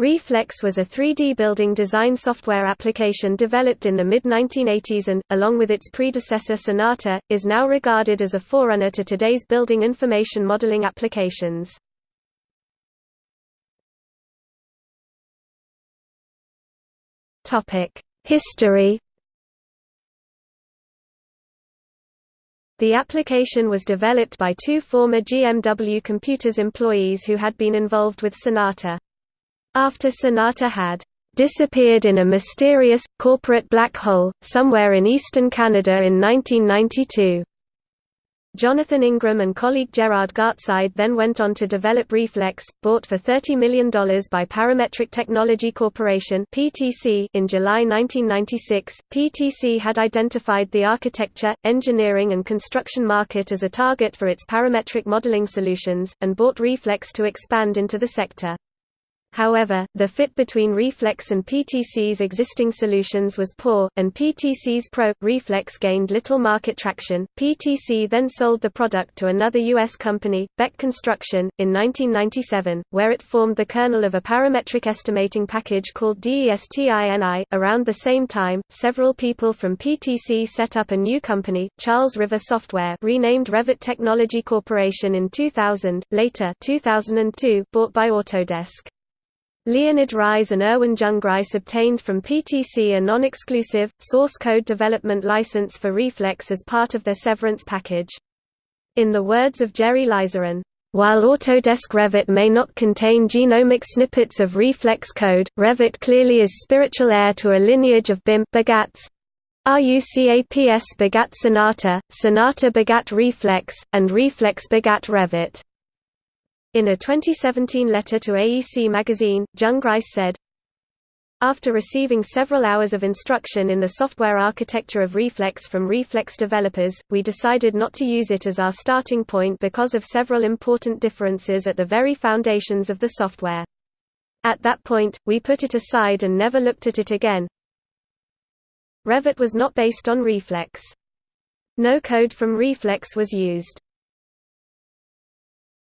Reflex was a 3D building design software application developed in the mid-1980s and, along with its predecessor Sonata, is now regarded as a forerunner to today's building information modeling applications. History The application was developed by two former GMW Computers employees who had been involved with Sonata. After Sonata had disappeared in a mysterious, corporate black hole, somewhere in eastern Canada in 1992. Jonathan Ingram and colleague Gerard Gartside then went on to develop Reflex, bought for $30 million by Parametric Technology Corporation in July 1996. PTC had identified the architecture, engineering and construction market as a target for its parametric modeling solutions, and bought Reflex to expand into the sector. However, the fit between Reflex and PTC's existing solutions was poor, and PTC's Pro Reflex gained little market traction. PTC then sold the product to another U.S. company, Beck Construction, in 1997, where it formed the kernel of a parametric estimating package called DESTINI. Around the same time, several people from PTC set up a new company, Charles River Software, renamed Revit Technology Corporation in 2000, later 2002, bought by Autodesk. Leonid Raiz and Irwin Jungreis obtained from PTC a non-exclusive, source code development license for Reflex as part of their severance package. In the words of Jerry Laiserin, while Autodesk Revit may not contain genomic snippets of Reflex code, Revit clearly is spiritual heir to a lineage of BIM begats. RUCAPS begat Sonata, Sonata begat Reflex, and Reflex begat Revit. In a 2017 letter to AEC magazine, Jungreis said, after receiving several hours of instruction in the software architecture of Reflex from Reflex developers, we decided not to use it as our starting point because of several important differences at the very foundations of the software. At that point, we put it aside and never looked at it again. Revit was not based on Reflex. No code from Reflex was used.